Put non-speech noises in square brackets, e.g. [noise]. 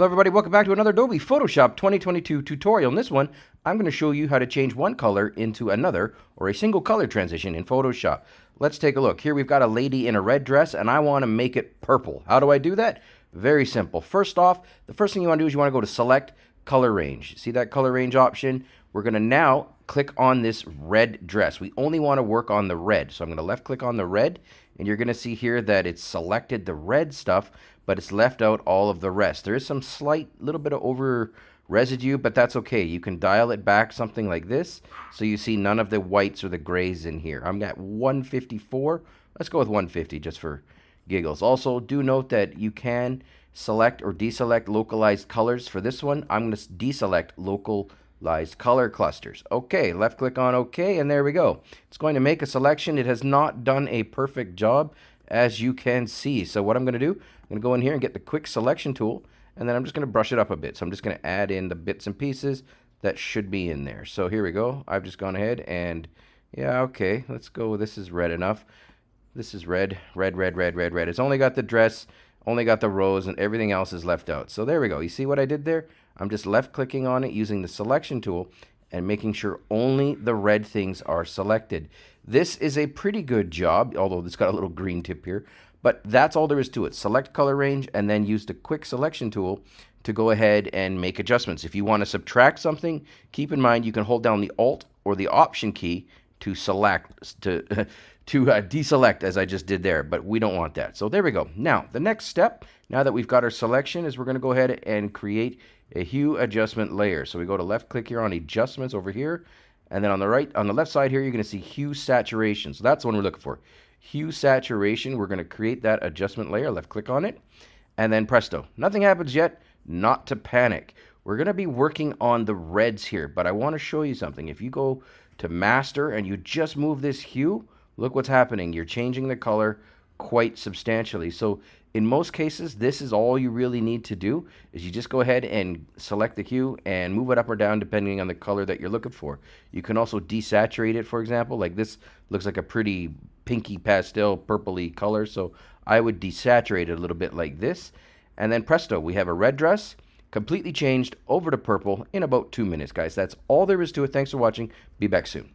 Hello everybody, welcome back to another Adobe Photoshop 2022 tutorial. In this one, I'm going to show you how to change one color into another or a single color transition in Photoshop. Let's take a look. Here we've got a lady in a red dress and I want to make it purple. How do I do that? Very simple. First off, the first thing you want to do is you want to go to select color range. See that color range option? We're going to now click on this red dress. We only want to work on the red. So I'm going to left click on the red and you're going to see here that it's selected the red stuff, but it's left out all of the rest. There is some slight little bit of over residue, but that's okay. You can dial it back something like this so you see none of the whites or the grays in here. I'm at 154. Let's go with 150 just for giggles. Also, do note that you can select or deselect localized colors. For this one, I'm going to deselect local lies color clusters. Okay, left click on OK, and there we go. It's going to make a selection. It has not done a perfect job, as you can see. So what I'm going to do, I'm going to go in here and get the quick selection tool, and then I'm just going to brush it up a bit. So I'm just going to add in the bits and pieces that should be in there. So here we go. I've just gone ahead and, yeah, okay, let's go. This is red enough. This is red, red, red, red, red, red. It's only got the dress, only got the rows and everything else is left out. So there we go. You see what I did there? I'm just left clicking on it using the selection tool and making sure only the red things are selected. This is a pretty good job, although it's got a little green tip here, but that's all there is to it. Select color range and then use the quick selection tool to go ahead and make adjustments. If you want to subtract something, keep in mind you can hold down the Alt or the Option key to select, to, [laughs] to uh, deselect as I just did there, but we don't want that. So there we go. Now, the next step, now that we've got our selection, is we're going to go ahead and create a hue adjustment layer. So we go to left click here on adjustments over here, and then on the right, on the left side here, you're going to see hue saturation. So that's the one we're looking for. Hue saturation, we're going to create that adjustment layer, left click on it, and then presto. Nothing happens yet, not to panic. We're going to be working on the reds here, but I want to show you something. If you go to master and you just move this hue, look what's happening. You're changing the color quite substantially. So in most cases, this is all you really need to do is you just go ahead and select the hue and move it up or down depending on the color that you're looking for. You can also desaturate it, for example, like this looks like a pretty pinky pastel purpley color. So I would desaturate it a little bit like this. And then presto, we have a red dress completely changed over to purple in about two minutes, guys. That's all there is to it. Thanks for watching. Be back soon.